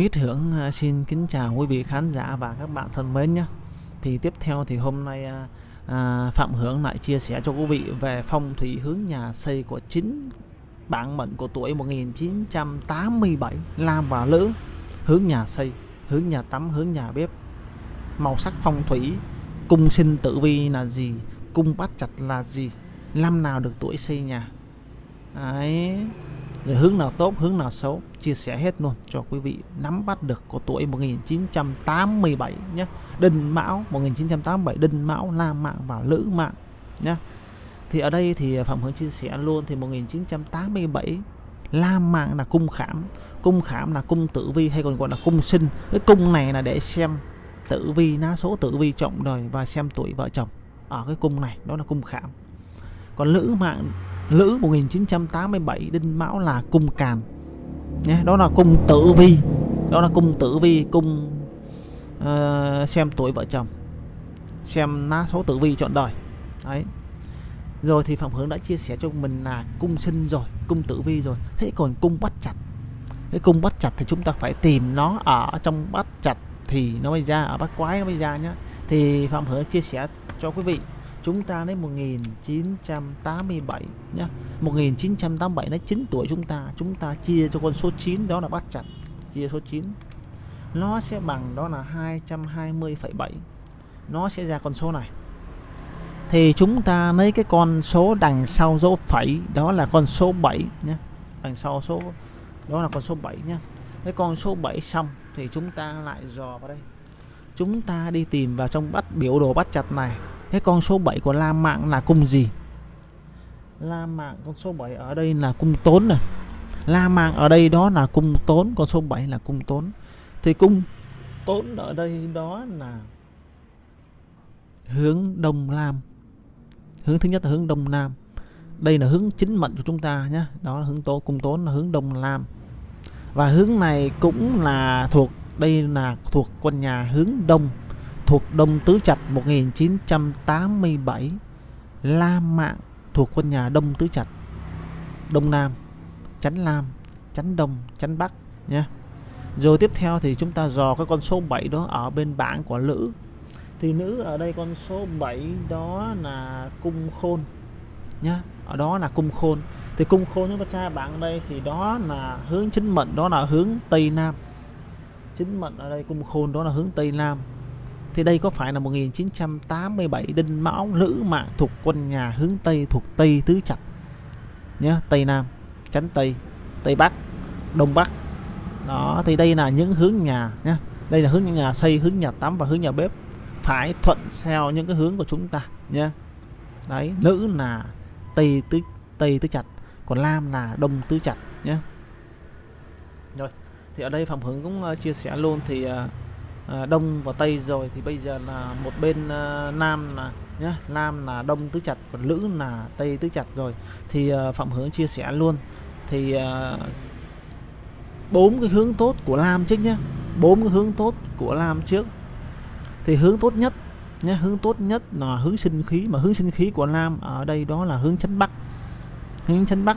Mít Hưởng à, xin kính chào quý vị khán giả và các bạn thân mến nhé. Thì tiếp theo thì hôm nay à, à, Phạm Hưởng lại chia sẻ cho quý vị về phong thủy hướng nhà xây của chính bản mệnh của tuổi 1987 Lam và Lữ hướng nhà xây, hướng nhà tắm, hướng nhà bếp. Màu sắc phong thủy, cung sinh tử vi là gì, cung bắt chặt là gì, năm nào được tuổi xây nhà. Đấy rồi hướng nào tốt, hướng nào xấu, chia sẻ hết luôn cho quý vị nắm bắt được của tuổi 1987 nhé. Đinh Mão 1987 Đinh Mão Lam Mạng và Lữ Mạng nhé. Thì ở đây thì Phạm Hướng chia sẻ luôn thì 1987 Lam Mạng là cung khảm. Cung khảm là cung tử vi hay còn gọi là cung sinh. Cái cung này là để xem tử vi, ná số tử vi trọng đời và xem tuổi vợ chồng. Ở cái cung này, đó là cung khảm. Còn lữ mạng Lữ 1987 Đinh Mão là cung càn. Nhé đó là cung tử vi. Đó là cung tử vi cung uh, xem tuổi vợ chồng xem lá số tử vi chọn đời. Đấy. Rồi thì phạm hướng đã chia sẻ cho mình là cung sinh rồi cung tử vi rồi. Thế còn cung bắt chặt cái cung bắt chặt thì chúng ta phải tìm nó ở trong bắt chặt thì nó mới ra ở bắt quái nó mới ra nhá. Thì phạm hướng chia sẻ cho quý vị chúng ta lấy 1987 nhá. 1987 lấy 9 tuổi chúng ta. Chúng ta chia cho con số 9 đó là bắt chặt. Chia số 9 nó sẽ bằng đó là 220,7 nó sẽ ra con số này. Thì chúng ta lấy cái con số đằng sau dấu phẩy đó là con số 7 nhé đằng sau số đó là con số 7 nhé cái con số 7 xong thì chúng ta lại dò vào đây. Chúng ta đi tìm vào trong bắt biểu đồ bắt chặt này cái con số 7 của La Mạng là cung gì? La Mạng con số 7 ở đây là cung tốn này. La Mạng ở đây đó là cung tốn, con số 7 là cung tốn. Thì cung tốn ở đây đó là hướng Đông Nam. Hướng thứ nhất là hướng Đông Nam. Đây là hướng chính mệnh của chúng ta nhé đó là hướng tố, cung tốn là hướng Đông Nam. Và hướng này cũng là thuộc, đây là thuộc con nhà hướng Đông thuộc Đông Tứ Trạch 1987 La Mạng thuộc quân nhà Đông Tứ Trạch, Đông Nam, Chánh Lam, Chánh Đông, Chánh Bắc nhé rồi tiếp theo thì chúng ta dò cái con số 7 đó ở bên bảng của nữ thì nữ ở đây con số 7 đó là cung khôn nhá ở đó là cung khôn. Thì cung khôn chúng ta tra bảng đây thì đó là hướng chính mệnh, đó là hướng Tây Nam. Chính mệnh ở đây cung khôn, đó là hướng Tây Nam thì đây có phải là 1987 Đinh Mão Lữ Mạng thuộc quân nhà hướng Tây thuộc Tây Tứ Trạch? Nhé Tây Nam chánh Tây Tây Bắc Đông Bắc. Đó thì đây là những hướng nhà nhé đây là hướng nhà xây hướng nhà tắm và hướng nhà bếp phải thuận theo những cái hướng của chúng ta nhé đấy nữ là Tây Tứ Tây Tứ Trạch còn nam là Đông Tứ Trạch nhé rồi thì ở đây Phạm Hướng cũng ờ, chia sẻ luôn thì uh, à, đông và tây rồi thì bây giờ là một bên à, nam là nhá nam là đông tứ chặt còn lữ là tây tứ chặt rồi. Thì à, phạm hướng chia sẻ luôn. Thì bốn à, cái hướng tốt của lam trước nhá. Bốn cái hướng tốt của lam trước. Thì hướng tốt nhất nhé hướng tốt nhất là hướng sinh khí mà hướng sinh khí của nam ở đây đó là hướng chấn bắc. Hướng chấn bắc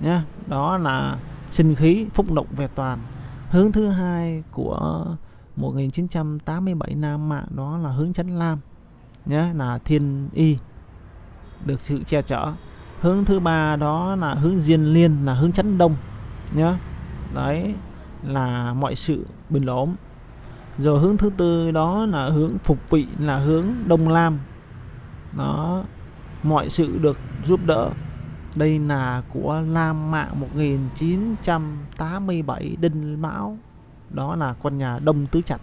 nhá đó là sinh khí phúc động về toàn. Hướng thứ hai của 1987 Nam Mạng đó là hướng chấn Lam, nhé, là Thiên Y, được sự che chở. Hướng thứ ba đó là hướng Diên Liên, là hướng chấn Đông, nhé, đấy, là mọi sự bình ổn. Rồi hướng thứ tư đó là hướng phục vị, là hướng Đông Lam, đó, mọi sự được giúp đỡ. Đây là của Lam Mạng 1987 Đinh Mão đó là con nhà đông tứ chặt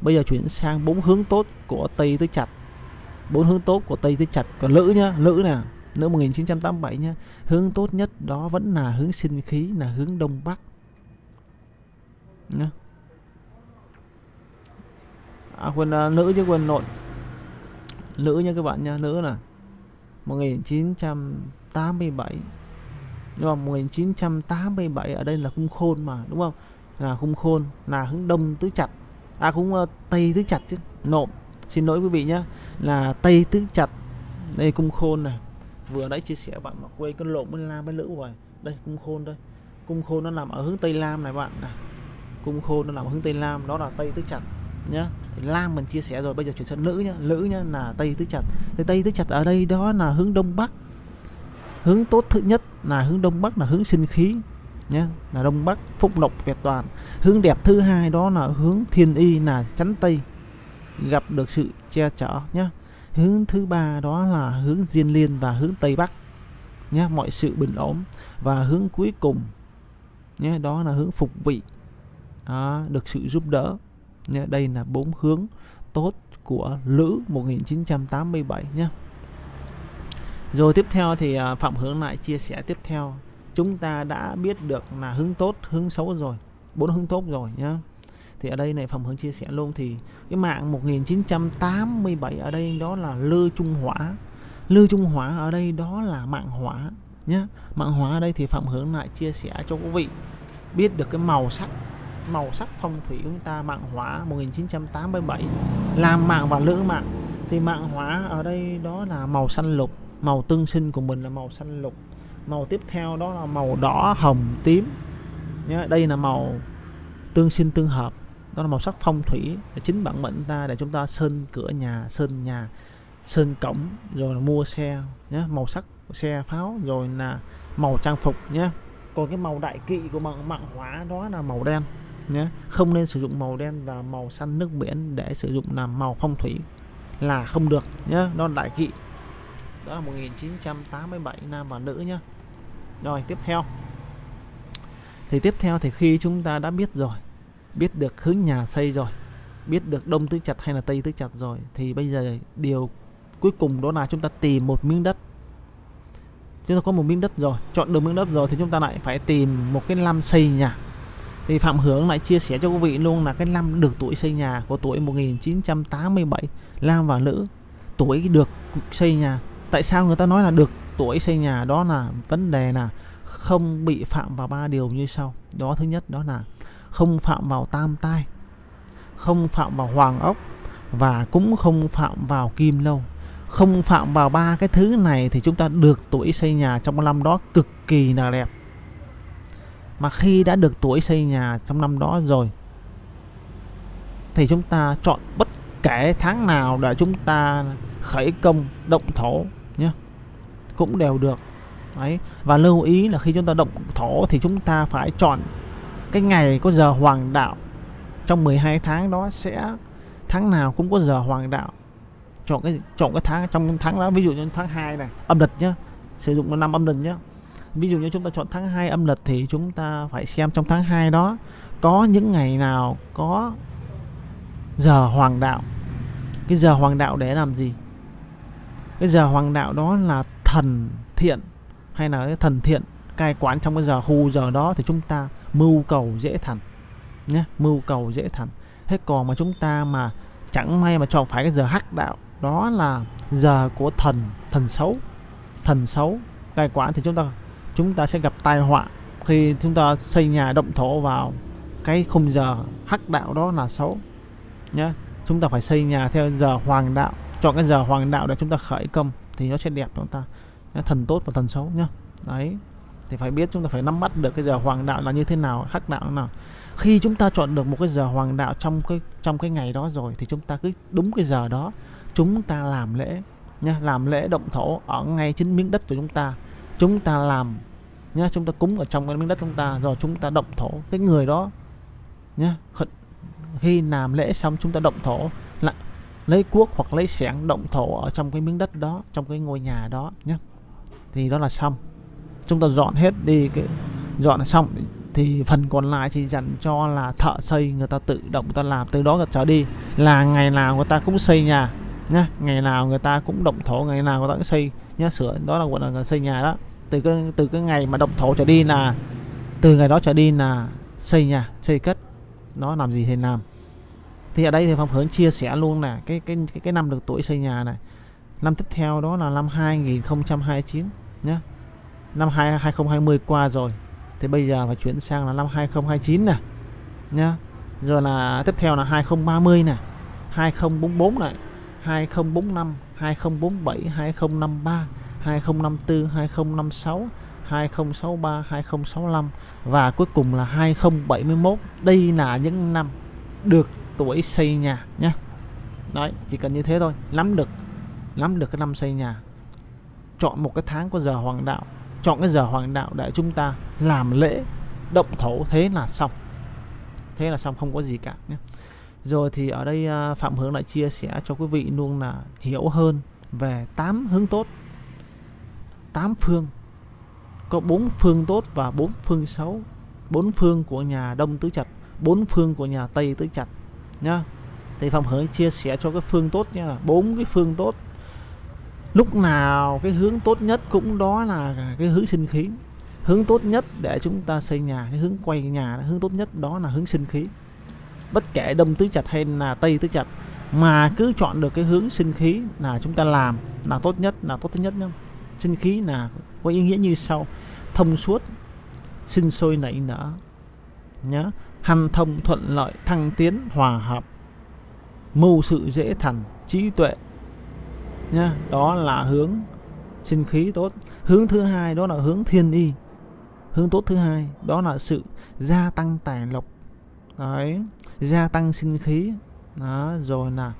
bây giờ chuyển sang bốn hướng tốt của tây tứ chặt bốn hướng tốt của tây tứ chặt còn lữ nhá lữ nè nữ 1987 nhá. Hướng tốt nhất đó vẫn là hướng sinh khí là hướng đông bắc. Nhá. À, quên à, nữ chứ quên nội nữ nha các bạn nha nữ là 1987 nhưng mà 1987 ở đây là cung khôn mà đúng không? Là khung khôn là hướng đông tứ chặt. À cũng uh, ờ, tây tứ chặt chứ. Nộm. Xin lỗi quý vị nhé. Là tây tứ chặt. Đây cung khôn này. Vừa nãy chia sẻ bạn mà quên con lộn bên lam bên lữ rồi đây cung khôn đây. Cung khôn nó nằm ở hướng tây lam này bạn này. Cung khôn nó nằm ở hướng tây nam đó là tây tứ chặt nhá thì lam mình chia sẻ rồi bây giờ chuyển sang nữ nhá nữ nhá là tây tứ chặt. Thì tây tứ chặt ở đây đó là hướng đông bắc. Hướng tốt thứ nhất là hướng đông bắc là hướng sinh khí nhé. Là đông bắc phúc lộc vẹt toàn. Hướng đẹp thứ hai đó là hướng thiên y là chắn tây. Gặp được sự che chở nhé. Hướng thứ ba đó là hướng diên liên và hướng tây bắc nhé. Mọi sự bình ổn. Và hướng cuối cùng nhé đó là hướng phục vị. Đó, được sự giúp đỡ nhé. Đây là bốn hướng tốt của lữ 1987 nhé. Rồi tiếp theo thì à, phạm hướng lại chia sẻ tiếp theo chúng ta đã biết được là hướng tốt, hướng xấu rồi, bốn hướng tốt rồi nhá. Thì ở đây này phòng hướng chia sẻ luôn thì cái mạng 1987 ở đây đó là lư trung hỏa. Lư trung hỏa ở đây đó là mạng hỏa nhé mạng hỏa ở đây thì phạm hướng lại chia sẻ cho quý vị biết được cái màu sắc màu sắc phong thủy của chúng ta, mạng hỏa 1987 làm mạng và lữ mạng. Thì mạng hỏa ở đây đó là màu xanh lục, màu tương sinh của mình là màu xanh lục màu tiếp theo đó là màu đỏ, hồng, tím. Nhé đây là màu tương sinh tương hợp. Đó là màu sắc phong thủy. Chính bản mệnh ta để chúng ta sơn cửa nhà, sơn nhà, sơn cổng, rồi là mua xe nhé màu sắc xe pháo, rồi là màu trang phục nhé còn cái màu đại kỵ của mạng mạng hóa đó là màu đen nhé không nên sử dụng màu đen và màu xanh nước biển để sử dụng làm màu phong thủy là không được nhé đó là đại kỵ. Đó là 1987 nam và nữ nhé rồi, tiếp theo. Thì tiếp theo thì khi chúng ta đã biết rồi, biết được hướng nhà xây rồi, biết được đông tứ chặt hay là tây tứ chặt rồi, thì bây giờ điều cuối cùng đó là chúng ta tìm một miếng đất. Chúng ta có một miếng đất rồi, chọn được miếng đất rồi thì chúng ta lại phải tìm một cái năm xây nhà. Thì Phạm Hướng lại chia sẻ cho quý vị luôn là cái năm được tuổi xây nhà của tuổi 1987 nam và nữ tuổi được xây nhà, tại sao người ta nói là được? Tuổi xây nhà đó là vấn đề là không bị phạm vào ba điều như sau. Đó, thứ nhất đó là không phạm vào tam tai, không phạm vào hoàng ốc và cũng không phạm vào kim lâu. Không phạm vào ba cái thứ này thì chúng ta được tuổi xây nhà trong năm đó cực kỳ là đẹp. Mà khi đã được tuổi xây nhà trong năm đó rồi, thì chúng ta chọn bất kể tháng nào để chúng ta khởi công động thổ nhé cũng đều được. Đấy, và lưu ý là khi chúng ta động thổ thì chúng ta phải chọn cái ngày có giờ hoàng đạo. Trong 12 tháng đó sẽ, tháng nào cũng có giờ hoàng đạo. Chọn cái chọn cái tháng, trong tháng đó, ví dụ như tháng 2 này, âm lịch nhá, sử dụng năm âm lịch nhá. Ví dụ như chúng ta chọn tháng 2 âm lịch thì chúng ta phải xem trong tháng 2 đó có những ngày nào có giờ hoàng đạo. Cái giờ hoàng đạo để làm gì? Cái giờ hoàng đạo đó là thần thiện hay là cái thần thiện cai quản trong cái giờ khu giờ đó thì chúng ta mưu cầu dễ thành, nhé, mưu cầu dễ thành. Thế còn mà chúng ta mà chẳng may mà chọn phải cái giờ hắc đạo, đó là giờ của thần thần xấu thần xấu cai quản thì chúng ta chúng ta sẽ gặp tai họa khi chúng ta xây nhà động thổ vào cái khung giờ hắc đạo đó là xấu, nhé. Chúng ta phải xây nhà theo giờ hoàng đạo chọn cái giờ hoàng đạo để chúng ta khởi công thì nó sẽ đẹp chúng ta. Thần tốt và thần xấu nhá. Đấy. Thì phải biết chúng ta phải nắm bắt được cái giờ hoàng đạo là như thế nào, hắc đạo nào. Khi chúng ta chọn được một cái giờ hoàng đạo trong cái trong cái ngày đó rồi thì chúng ta cứ đúng cái giờ đó, chúng ta làm lễ nhá. Làm lễ động thổ ở ngay chính miếng đất của chúng ta. Chúng ta làm nhá, chúng ta cúng ở trong cái miếng đất chúng ta rồi chúng ta động thổ. Cái người đó nhá khi làm lễ xong chúng ta động thổ, lại lấy cuốc hoặc lấy xẻng động thổ ở trong cái miếng đất đó, trong cái ngôi nhà đó nhé thì đó là xong. Chúng ta dọn hết đi cái, dọn xong. Thì phần còn lại chỉ dành cho là thợ xây, người ta tự động người ta làm, từ đó trở đi. Là ngày nào người ta cũng xây nhà nhá. Ngày nào người ta cũng động thổ, ngày nào người ta cũng xây nhá. Sửa, đó là gọi là xây nhà đó. Từ cái từ cái ngày mà động thổ trở đi là, từ ngày đó trở đi là xây nhà, xây cất. Nó làm gì thì làm thì ở đây thì phong hướng chia sẻ luôn là cái cái cái, cái năm được tuổi xây nhà này năm tiếp theo đó là năm 2029 nhé năm 2, 2020 qua rồi thì bây giờ phải chuyển sang là năm 2029 nè nhá rồi là tiếp theo là 2030 nè 2044 này 2045 2047 2053 2054 2056 2063 2065 và cuối cùng là 2071 đây là những năm được tuổi xây nhà nhé đấy, chỉ cần như thế thôi, nắm được nắm được cái năm xây nhà. Chọn một cái tháng có giờ hoàng đạo, chọn cái giờ hoàng đạo để chúng ta làm lễ, động thổ, thế là xong. Thế là xong, không có gì cả nhé rồi thì ở đây à, Phạm Hướng lại chia sẻ cho quý vị luôn là hiểu hơn về 8 hướng tốt 8 phương. Có 4 phương tốt và 4 phương xấu. 4 phương của nhà Đông Tứ Trạch 4 phương của nhà Tây Tứ Trạch nhá. Thì Phạm Hướng chia sẻ cho cái phương tốt nha bốn cái phương tốt. Lúc nào cái hướng tốt nhất cũng đó là cái hướng sinh khí. Hướng tốt nhất để chúng ta xây nhà, cái hướng quay nhà, hướng tốt nhất đó là hướng sinh khí. Bất kể đông tứ chặt hay là tây tứ chặt mà cứ chọn được cái hướng sinh khí là chúng ta làm là tốt nhất, là tốt nhất nhá. Sinh khí là có ý nghĩa như sau. Thông suốt, sinh sôi nảy nở nhớ hanh thông thuận lợi thăng tiến hòa hợp. Mưu sự dễ thành trí tuệ. Nhá đó là hướng sinh khí tốt. Hướng thứ hai đó là hướng thiên y. Hướng tốt thứ hai đó là sự gia tăng tài lộc. Đấy gia tăng sinh khí. Đó rồi là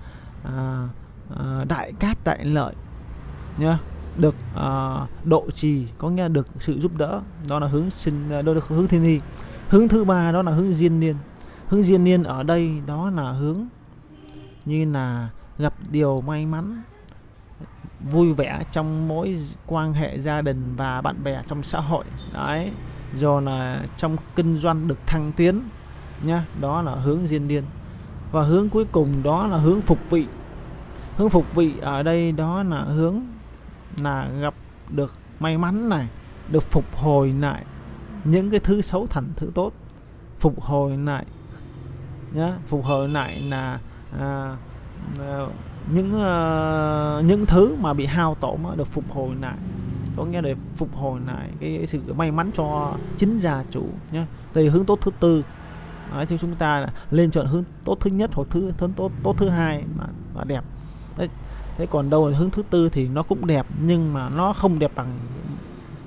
à, à, đại cát đại lợi. Nhá được à, độ trì có nghĩa là được sự giúp đỡ. Đó là hướng sinh đó là hướng thiên y hướng thứ ba đó là hướng diên niên. Hướng diên niên ở đây đó là hướng như là gặp điều may mắn, vui vẻ trong mỗi quan hệ gia đình và bạn bè trong xã hội. Đấy, rồi là trong kinh doanh được thăng tiến, nhá. Đó là hướng diên niên. Và hướng cuối cùng đó là hướng phục vị. Hướng phục vị ở đây đó là hướng là gặp được may mắn này, được phục hồi lại những cái thứ xấu thành thứ tốt. Phục hồi lại nhá phục hồi lại là à, à, những à, những thứ mà bị hao tổn được phục hồi lại. Có nghĩa là phục hồi lại cái, cái sự may mắn cho chính gia chủ nhé đây hướng tốt thứ tư. Đấy, thì chúng ta lên chọn hướng tốt thứ nhất hoặc thứ thứ tốt tốt thứ hai mà, mà đẹp. Đấy thế còn đâu là hướng thứ tư thì nó cũng đẹp nhưng mà nó không đẹp bằng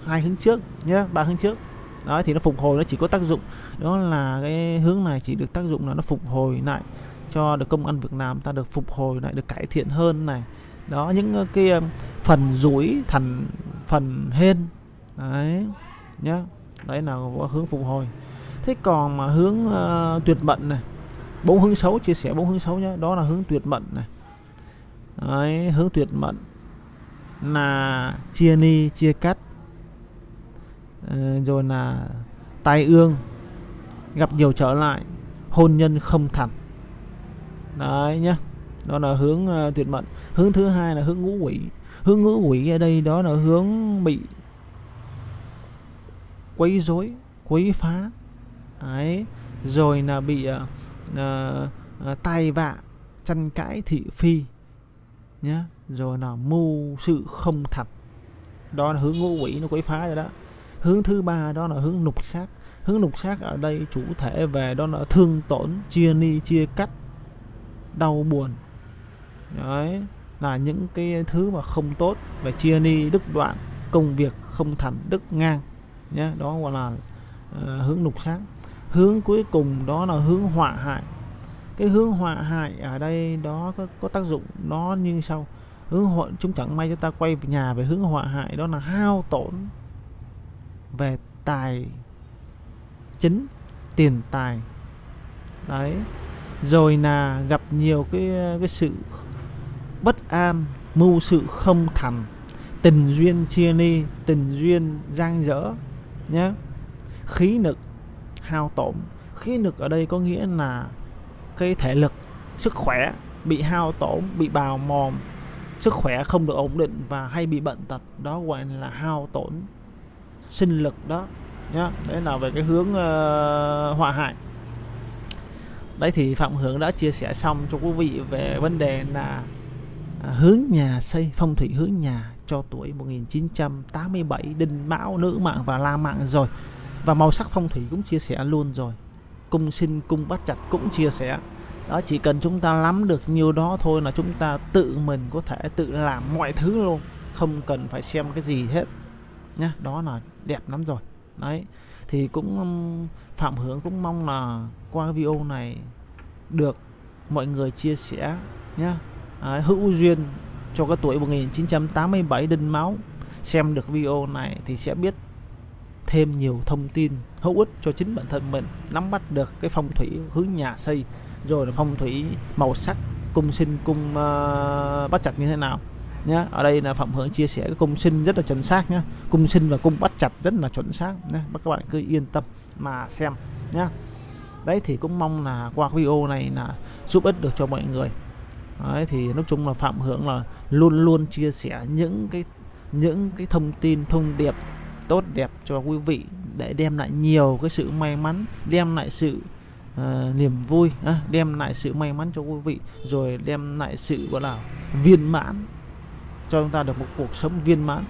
hai hướng trước nhé ba hướng trước đó thì nó phục hồi nó chỉ có tác dụng. Đó là cái hướng này chỉ được tác dụng là nó phục hồi lại cho được công ăn việc làm ta được phục hồi lại được cải thiện hơn này. Đó những ờ, cái ờ, phần rủi thành phần hên. Đấy nhá. Đấy là hướng phục hồi. Thế còn mà hướng uh, tuyệt mệnh này. Bốn hướng xấu chia sẻ bốn hướng xấu nhé đó là hướng tuyệt mệnh này. Đấy, hướng tuyệt mệnh là chia ni chia cắt. Ờ, rồi là tai ương gặp nhiều trở lại hôn nhân không thành đấy nhá đó là hướng uh, tuyệt mệnh hướng thứ hai là hướng ngũ quỷ. Hướng ngũ quỷ ở đây đó là hướng bị quấy rối quấy phá. Đấy rồi là bị uh, uh, tai vạ tranh cãi thị phi nhá. Rồi là mưu sự không thật đó là hướng ngũ quỷ nó quấy phá rồi đó hướng thứ ba đó là hướng nục sát hướng nục sát ở đây chủ thể về đó là thương tổn chia ni chia cắt đau buồn. Đấy là những cái thứ mà không tốt về chia ni đức đoạn công việc không thành đức ngang. Nhé đó gọi là uh, hướng lục sát hướng cuối cùng đó là hướng họa hại. Cái hướng họa hại ở đây đó có, có tác dụng nó như sau. Hướng hội chúng chẳng may cho ta quay về nhà về hướng họa hại đó là hao tổn về tài chính, tiền tài. Đấy. Rồi là gặp nhiều cái cái sự bất an, mưu sự không thành. Tình duyên chia ly tình duyên giang dở nhé khí lực hao tổn. Khí lực ở đây có nghĩa là cái thể lực, sức khỏe bị hao tổn, bị bào mòn. Sức khỏe không được ổn định và hay bị bệnh tật, đó gọi là hao tổn sinh lực đó nhá. Đấy là về cái hướng uh, hòa hại. Đấy thì phạm hưởng đã chia sẻ xong cho quý vị về vấn đề là à, hướng nhà xây phong thủy hướng nhà cho tuổi 1987 đinh mão nữ mạng và la mạng rồi. Và màu sắc phong thủy cũng chia sẻ luôn rồi. Cung sinh cung bắt chặt cũng chia sẻ. Đó chỉ cần chúng ta nắm được nhiều đó thôi là chúng ta tự mình có thể tự làm mọi thứ luôn. Không cần phải xem cái gì hết nhá đó là đẹp lắm rồi. Đấy thì cũng um, phạm hướng cũng mong là qua cái video này được mọi người chia sẻ nhá. À, hữu duyên cho cái tuổi 1987 đinh máu. Xem được video này thì sẽ biết thêm nhiều thông tin hữu ích cho chính bản thân mình. Nắm bắt được cái phong thủy hướng nhà xây rồi là phong thủy màu sắc cung sinh cung uh, bắt chặt như thế nào nhá. Ở đây là phạm hưởng chia sẻ cái cung sinh rất là chuẩn xác nhá. Cung sinh và cung bắt chặt rất là chuẩn xác nhá. Các bạn cứ yên tâm mà xem nhá. Đấy thì cũng mong là qua video này là giúp ích được cho mọi người. Đấy thì nói chung là phạm hưởng là luôn luôn chia sẻ những cái những cái thông tin thông điệp tốt đẹp cho quý vị để đem lại nhiều cái sự may mắn đem lại sự uh, niềm vui uh, đem lại sự may mắn cho quý vị rồi đem lại sự gọi là viên mãn cho chúng ta được một cuộc sống viên mãn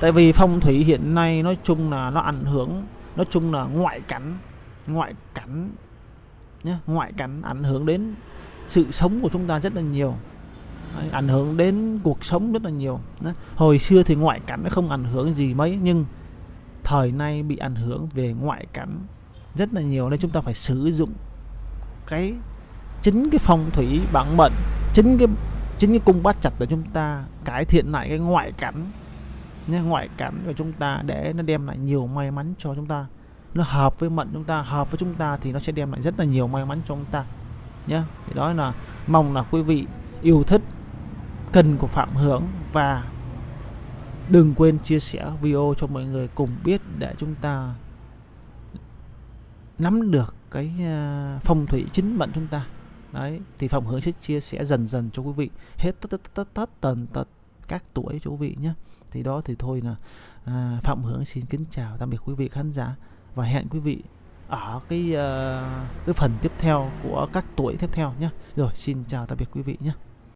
tại vì phong thủy hiện nay nói chung là nó ảnh hưởng nói chung là ngoại cảnh ngoại cảnh nhé ngoại cảnh ảnh hưởng đến sự sống của chúng ta rất là nhiều Đấy, ảnh hưởng đến cuộc sống rất là nhiều Đấy. hồi xưa thì ngoại cảnh nó không ảnh hưởng gì mấy nhưng thời nay bị ảnh hưởng về ngoại cảnh rất là nhiều nên chúng ta phải sử dụng cái chính cái phong thủy bản mệnh chính cái chính cái cung bát chặt để chúng ta cải thiện lại cái ngoại cảnh, nhé, ngoại cảnh của chúng ta để nó đem lại nhiều may mắn cho chúng ta. Nó hợp với mệnh chúng ta, hợp với chúng ta thì nó sẽ đem lại rất là nhiều may mắn cho chúng ta, nhé. Thì đó là mong là quý vị yêu thích, cần của phạm hưởng và đừng quên chia sẻ video cho mọi người cùng biết để chúng ta nắm được cái à, phong thủy chính mệnh chúng ta đấy thì phạm hướng sẽ chia sẻ dần dần cho quý vị. Hết tất tất tất tất tần tật các tuổi cho quý vị nhé. Thì đó thì thôi là à, phạm hướng xin kính chào tạm biệt quý vị khán giả và hẹn quý vị ở cái uh, cái phần tiếp theo của các tuổi tiếp theo nhé. Rồi xin chào tạm biệt quý vị nhé.